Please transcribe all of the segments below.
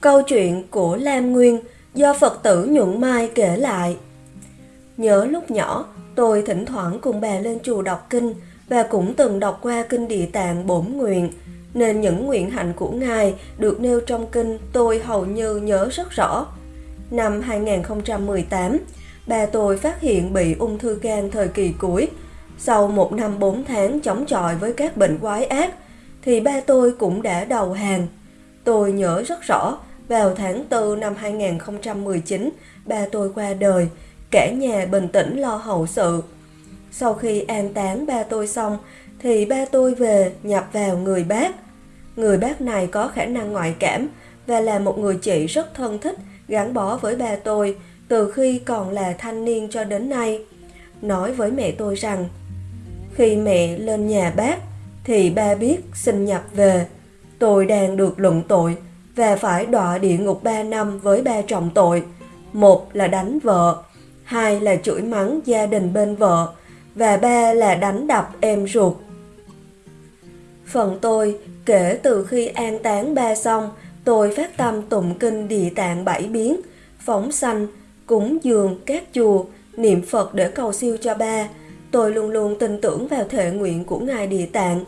Câu chuyện của Lam Nguyên do Phật tử Nhuận Mai kể lại. Nhớ lúc nhỏ, tôi thỉnh thoảng cùng bà lên chùa đọc kinh và cũng từng đọc qua kinh địa tạng bổn nguyện, nên những nguyện hạnh của Ngài được nêu trong kinh tôi hầu như nhớ rất rõ. Năm 2018, Ba tôi phát hiện bị ung thư gan thời kỳ cuối. Sau một năm 4 tháng chống chọi với các bệnh quái ác, thì ba tôi cũng đã đầu hàng. Tôi nhớ rất rõ, vào tháng 4 năm 2019, ba tôi qua đời, cả nhà bình tĩnh lo hậu sự. Sau khi an táng ba tôi xong, thì ba tôi về nhập vào người bác. Người bác này có khả năng ngoại cảm và là một người chị rất thân thích, gắn bó với ba tôi từ khi còn là thanh niên cho đến nay. Nói với mẹ tôi rằng, khi mẹ lên nhà bác, thì ba biết xin nhập về. Tôi đang được luận tội và phải đọa địa ngục 3 năm với ba trọng tội. Một là đánh vợ, hai là chửi mắng gia đình bên vợ, và ba là đánh đập em ruột. Phần tôi, kể từ khi an táng ba xong, tôi phát tâm tụng kinh địa tạng bảy biến, phóng sanh, cúng dường các chùa, niệm Phật để cầu siêu cho ba. Tôi luôn luôn tin tưởng vào thể nguyện của Ngài Địa Tạng.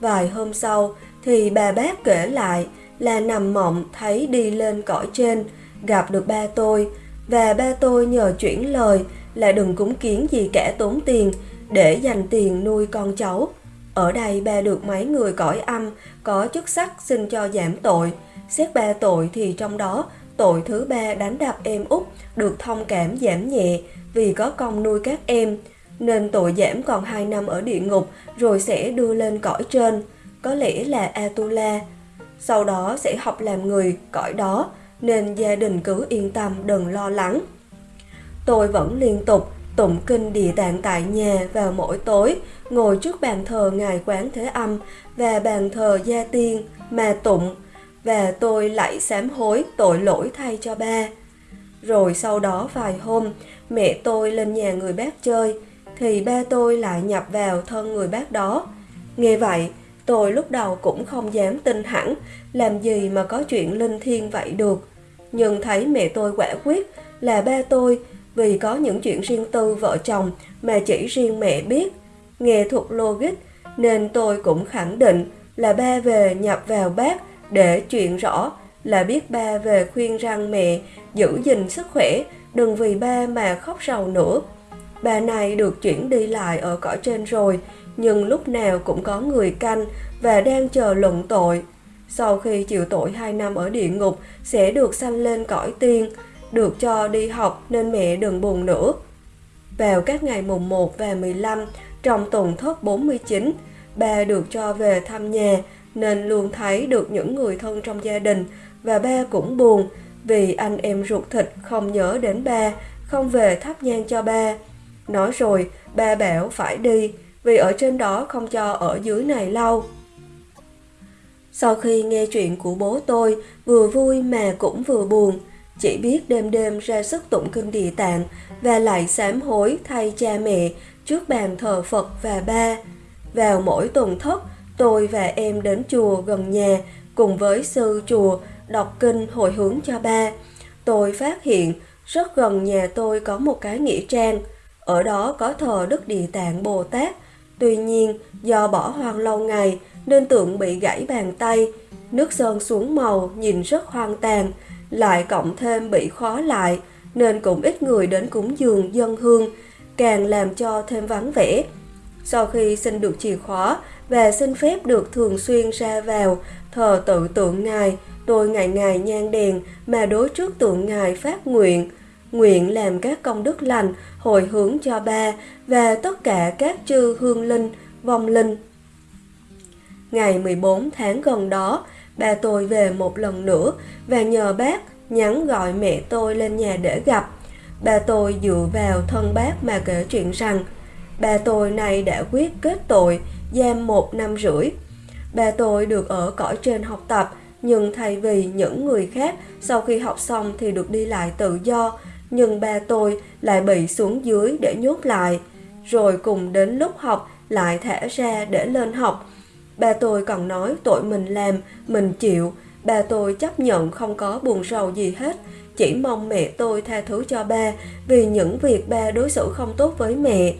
Vài hôm sau thì bà bác kể lại là nằm mộng thấy đi lên cõi trên, gặp được ba tôi và ba tôi nhờ chuyển lời là đừng cúng kiến gì cả tốn tiền để dành tiền nuôi con cháu. Ở đây ba được mấy người cõi âm có chức sắc xin cho giảm tội. Xét ba tội thì trong đó tội thứ ba đánh đập em út được thông cảm giảm nhẹ vì có công nuôi các em nên tội giảm còn 2 năm ở địa ngục rồi sẽ đưa lên cõi trên, có lẽ là Atula. Sau đó sẽ học làm người cõi đó nên gia đình cứ yên tâm đừng lo lắng. Tôi vẫn liên tục tụng kinh địa tạng tại nhà vào mỗi tối, ngồi trước bàn thờ Ngài Quán Thế Âm và bàn thờ Gia Tiên mà tụng và tôi lại sám hối tội lỗi thay cho ba. Rồi sau đó vài hôm, mẹ tôi lên nhà người bác chơi, thì ba tôi lại nhập vào thân người bác đó. Nghe vậy, tôi lúc đầu cũng không dám tin hẳn, làm gì mà có chuyện linh thiêng vậy được. Nhưng thấy mẹ tôi quả quyết là ba tôi vì có những chuyện riêng tư vợ chồng mà chỉ riêng mẹ biết. Nghe thuộc logic nên tôi cũng khẳng định là ba về nhập vào bác để chuyện rõ là biết ba về khuyên rằng mẹ giữ gìn sức khỏe, đừng vì ba mà khóc sầu nữa. Bà này được chuyển đi lại ở cõi trên rồi, nhưng lúc nào cũng có người canh và đang chờ luận tội. Sau khi chịu tội 2 năm ở địa ngục sẽ được sanh lên cõi tiên, được cho đi học nên mẹ đừng buồn nữa. Vào các ngày mùng 1 và 15 trong tuần thất 49, ba được cho về thăm nhà nên luôn thấy được những người thân trong gia đình và ba cũng buồn vì anh em ruột thịt không nhớ đến ba, không về thắp nhang cho ba. Nói rồi, ba bảo phải đi vì ở trên đó không cho ở dưới này lâu. Sau khi nghe chuyện của bố tôi, vừa vui mà cũng vừa buồn, chỉ biết đêm đêm ra sức tụng kinh địa tạng và lại sám hối thay cha mẹ trước bàn thờ Phật và ba. Vào mỗi tuần thất, tôi và em đến chùa gần nhà cùng với sư chùa đọc kinh hồi hướng cho ba. Tôi phát hiện rất gần nhà tôi có một cái nghĩa trang, ở đó có thờ Đức Địa Tạng Bồ Tát. Tuy nhiên, do bỏ hoang lâu ngày nên tượng bị gãy bàn tay, nước sơn xuống màu nhìn rất hoang tàn, lại cộng thêm bị khó lại nên cũng ít người đến cúng dường dân hương, càng làm cho thêm vắng vẻ. Sau khi xin được chìa khóa và xin phép được thường xuyên ra vào thờ tự tượng ngài, tôi ngày ngày nhang đèn mà đối trước tượng ngài phát nguyện, nguyện làm các công đức lành hồi hướng cho ba và tất cả các chư hương linh, vong linh. Ngày 14 tháng gần đó, ba tôi về một lần nữa và nhờ bác nhắn gọi mẹ tôi lên nhà để gặp. Ba tôi dựa vào thân bác mà kể chuyện rằng ba tôi này đã quyết kết tội giam một năm rưỡi. Ba tôi được ở cõi trên học tập nhưng thay vì những người khác sau khi học xong thì được đi lại tự do nhưng ba tôi lại bị xuống dưới để nhốt lại. rồi cùng đến lúc học lại thả ra để lên học. Ba tôi còn nói tội mình làm, mình chịu, ba tôi chấp nhận không có buồn rầu gì hết, chỉ mong mẹ tôi tha thứ cho ba vì những việc ba đối xử không tốt với mẹ.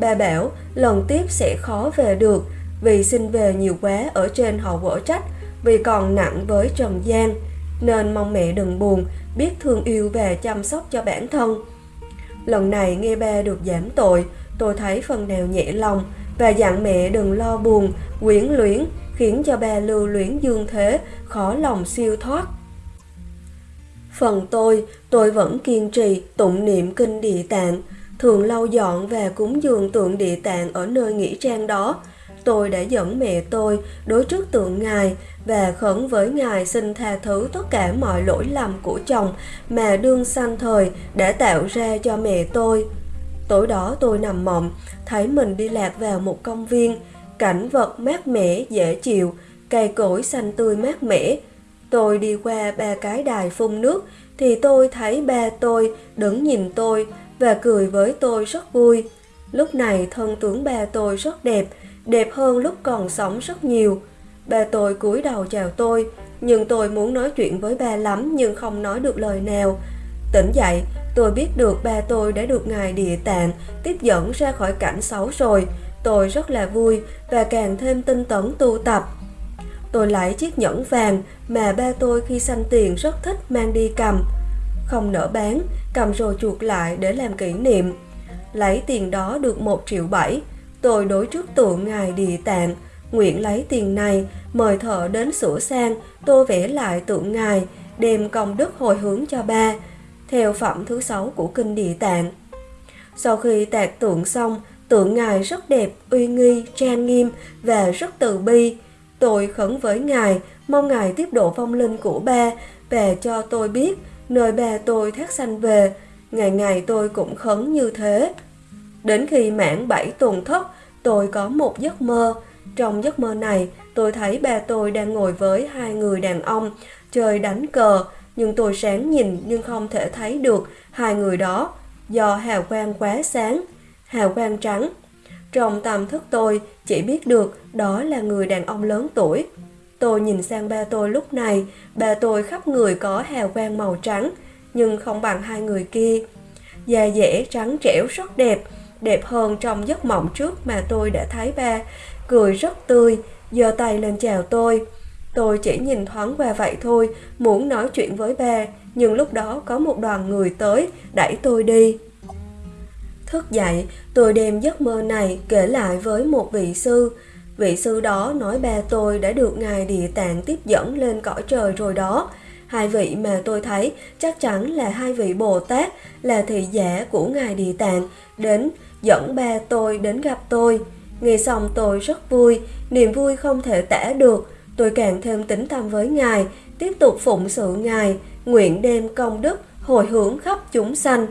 Bà bảo lần tiếp sẽ khó về được vì xin về nhiều quá ở trên họ quở trách vì còn nặng với Trần gian nên mong mẹ đừng buồn, biết thương yêu và chăm sóc cho bản thân. Lần này nghe ba được giảm tội, tôi thấy phần nào nhẹ lòng và dặn mẹ đừng lo buồn, quyến luyến, khiến cho ba lưu luyến dương thế, khó lòng siêu thoát. Phần tôi, tôi vẫn kiên trì tụng niệm kinh địa tạng, thường lau dọn và cúng dường tượng địa tạng ở nơi nghỉ trang đó. Tôi đã dẫn mẹ tôi đối trước tượng Ngài và khẩn với Ngài xin tha thứ tất cả mọi lỗi lầm của chồng mà đương sanh thời đã tạo ra cho mẹ tôi. Tối đó tôi nằm mộng, thấy mình đi lạc vào một công viên, cảnh vật mát mẻ, dễ chịu, cây cối xanh tươi mát mẻ. Tôi đi qua ba cái đài phun nước thì tôi thấy ba tôi đứng nhìn tôi và cười với tôi rất vui. Lúc này thân tướng ba tôi rất đẹp, đẹp hơn lúc còn sống rất nhiều. Ba tôi cúi đầu chào tôi, nhưng tôi muốn nói chuyện với ba lắm nhưng không nói được lời nào. Tỉnh dậy, tôi biết được ba tôi đã được ngài địa tạng tiếp dẫn ra khỏi cảnh xấu rồi. Tôi rất là vui và càng thêm tinh tấn tu tập. Tôi lấy chiếc nhẫn vàng mà ba tôi khi sanh tiền rất thích mang đi cầm. Không nỡ bán, cầm rồi chuột lại để làm kỷ niệm. Lấy tiền đó được một triệu bảy. Tôi đối trước tượng ngài địa tạng, nguyện lấy tiền này mời thợ đến sửa sang, tô vẽ lại tượng ngài, đem công đức hồi hướng cho ba, theo phẩm thứ sáu của kinh địa tạng. Sau khi tạc tượng xong, tượng ngài rất đẹp, uy nghi, trang nghiêm và rất từ bi. Tôi khấn với ngài, mong ngài tiếp độ phong linh của ba và cho tôi biết nơi ba tôi thác sanh về. Ngày ngày tôi cũng khấn như thế. Đến khi mãn bảy tuần thất, tôi có một giấc mơ. Trong giấc mơ này, tôi thấy ba tôi đang ngồi với hai người đàn ông chơi đánh cờ, nhưng tôi sáng nhìn nhưng không thể thấy được hai người đó do hào quang quá sáng, hào quang trắng. Trong tâm thức tôi chỉ biết được đó là người đàn ông lớn tuổi. Tôi nhìn sang ba tôi lúc này, ba tôi khắp người có hào quang màu trắng, nhưng không bằng hai người kia. Da dẻ trắng trẻo rất đẹp, đẹp hơn trong giấc mộng trước mà tôi đã thấy ba, cười rất tươi, giơ tay lên chào tôi. Tôi chỉ nhìn thoáng qua vậy thôi, muốn nói chuyện với ba, nhưng lúc đó có một đoàn người tới, đẩy tôi đi. Thức dậy, tôi đem giấc mơ này kể lại với một vị sư. Vị sư đó nói ba tôi đã được Ngài Địa Tạng tiếp dẫn lên cõi trời rồi đó. Hai vị mà tôi thấy chắc chắn là hai vị Bồ Tát, là thị giả của Ngài Địa Tạng, đến dẫn ba tôi đến gặp tôi. Nghe xong tôi rất vui, niềm vui không thể tả được. Tôi càng thêm tính tâm với Ngài, tiếp tục phụng sự Ngài, nguyện đem công đức hồi hướng khắp chúng sanh.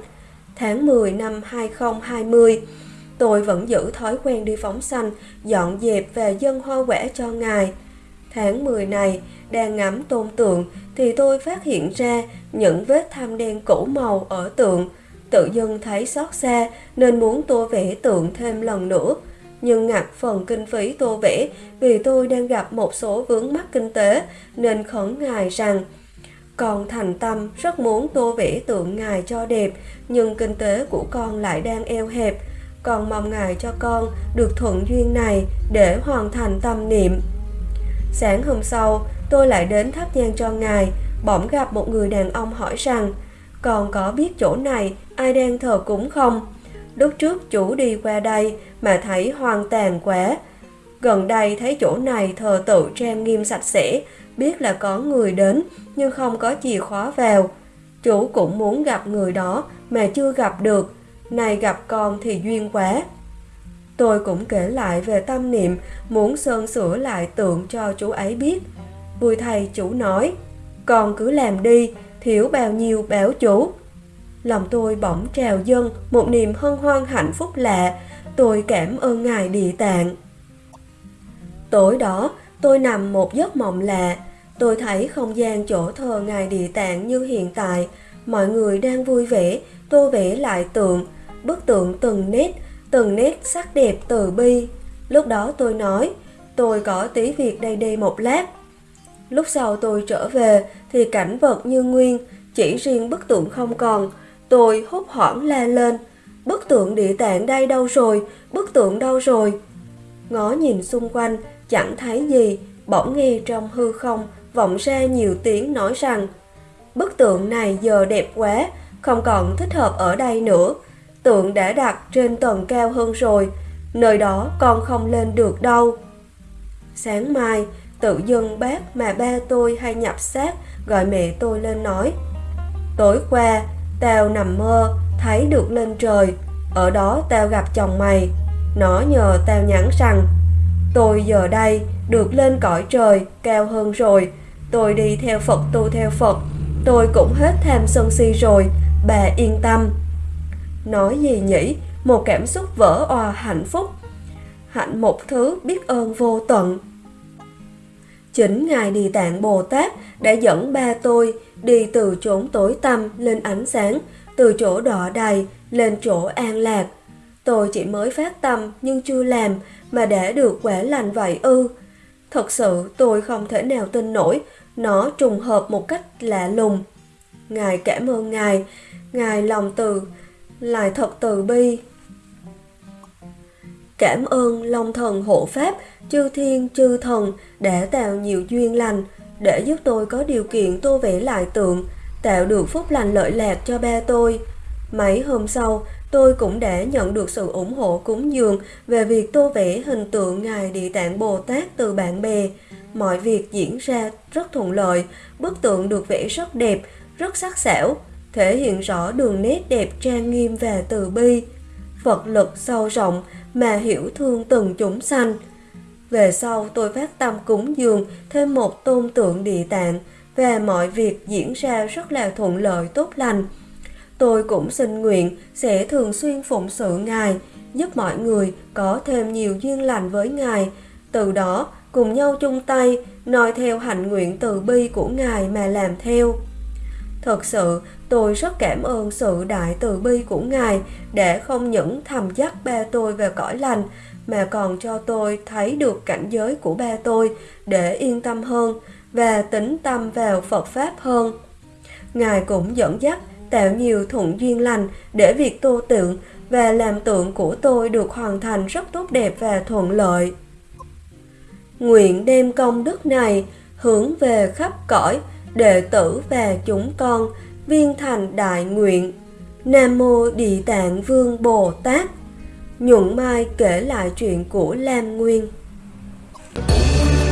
Tháng 10 năm 2020, tôi vẫn giữ thói quen đi phóng sanh, dọn dẹp và dân hoa quả cho Ngài. Tháng 10 này, đang ngắm tôn tượng thì tôi phát hiện ra những vết tham đen cũ màu ở tượng. Tự dưng thấy xót xa nên muốn tô vẽ tượng thêm lần nữa. Nhưng ngặt phần kinh phí tô vẽ vì tôi đang gặp một số vướng mắc kinh tế nên khẩn ngài rằng con thành tâm rất muốn tô vẽ tượng ngài cho đẹp nhưng kinh tế của con lại đang eo hẹp. Con mong ngài cho con được thuận duyên này để hoàn thành tâm niệm. Sáng hôm sau, tôi lại đến thắp nhang cho ngài, bỗng gặp một người đàn ông hỏi rằng còn có biết chỗ này ai đang thờ cúng không? Lúc trước chủ đi qua đây mà thấy hoang tàn quá. Gần đây thấy chỗ này thờ tự trang nghiêm sạch sẽ, biết là có người đến nhưng không có chìa khóa vào. Chủ cũng muốn gặp người đó mà chưa gặp được, này gặp con thì duyên quá. Tôi cũng kể lại về tâm niệm muốn sơn sửa lại tượng cho chú ấy biết. Vui thầy chủ nói, con cứ làm đi, thiếu bao nhiêu béo chủ. Lòng tôi bỗng trào dâng một niềm hân hoan hạnh phúc lạ, tôi cảm ơn Ngài Địa Tạng. Tối đó, tôi nằm một giấc mộng lạ, tôi thấy không gian chỗ thờ Ngài Địa Tạng như hiện tại, mọi người đang vui vẻ, tô vẽ lại tượng, bức tượng từng nét, từng nét sắc đẹp từ bi. Lúc đó tôi nói, tôi có tí việc đây đây một lát. Lúc sau tôi trở về thì cảnh vật như nguyên, chỉ riêng bức tượng không còn. Tôi hốt hoảng la lên, bức tượng địa tạng đây đâu rồi, bức tượng đâu rồi. Ngó nhìn xung quanh, chẳng thấy gì, bỗng nghe trong hư không vọng ra nhiều tiếng nói rằng Bức tượng này giờ đẹp quá, không còn thích hợp ở đây nữa. Tượng đã đặt trên tầng cao hơn rồi, nơi đó con không lên được đâu. Sáng mai, tự dưng bác mà ba tôi hay nhập xác gọi mẹ tôi lên nói. Tối qua, tao nằm mơ, thấy được lên trời, ở đó tao gặp chồng mày. Nó nhờ tao nhắn rằng, tôi giờ đây được lên cõi trời cao hơn rồi, tôi đi theo Phật tu theo Phật, tôi cũng hết tham sân si rồi, bà yên tâm. Nói gì nhỉ, một cảm xúc vỡ òa hạnh phúc. Hạnh một thứ biết ơn vô tận. Chính Ngài Địa Tạng Bồ Tát đã dẫn ba tôi đi từ chốn tối tăm lên ánh sáng, từ chỗ đỏ đầy lên chỗ an lạc. Tôi chỉ mới phát tâm nhưng chưa làm mà đã được quả lành vậy ư. Thật sự tôi không thể nào tin nổi, nó trùng hợp một cách lạ lùng. Ngài cảm ơn Ngài, Ngài lòng từ, lại thật từ bi. Cảm ơn Long Thần hộ Pháp, chư thiên chư thần đã tạo nhiều duyên lành để giúp tôi có điều kiện tô vẽ lại tượng, tạo được phúc lành lợi lạc cho ba tôi. Mấy hôm sau, tôi cũng đã nhận được sự ủng hộ cúng dường về việc tô vẽ hình tượng Ngài Địa Tạng Bồ Tát từ bạn bè. Mọi việc diễn ra rất thuận lợi, bức tượng được vẽ rất đẹp, rất sắc sảo, thể hiện rõ đường nét đẹp trang nghiêm và từ bi. Phật lực sâu rộng mà hiểu thương từng chúng sanh. Về sau tôi phát tâm cúng dường thêm một tôn tượng địa tạng và mọi việc diễn ra rất là thuận lợi tốt lành. Tôi cũng xin nguyện sẽ thường xuyên phụng sự Ngài, giúp mọi người có thêm nhiều duyên lành với Ngài. Từ đó cùng nhau chung tay, noi theo hạnh nguyện từ bi của Ngài mà làm theo. Thật sự, tôi rất cảm ơn sự đại từ bi của Ngài để không những thầm dắt ba tôi về cõi lành, mà còn cho tôi thấy được cảnh giới của ba tôi để yên tâm hơn và tính tâm vào Phật Pháp hơn. Ngài cũng dẫn dắt tạo nhiều thuận duyên lành để việc tô tượng và làm tượng của tôi được hoàn thành rất tốt đẹp và thuận lợi. Nguyện đem công đức này hướng về khắp cõi, đệ tử và chúng con viên thành đại nguyện. Nam mô Địa Tạng Vương Bồ Tát. Nhuận Mai kể lại chuyện của Lam Nguyên.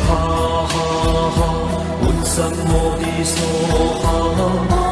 Ha ha ha,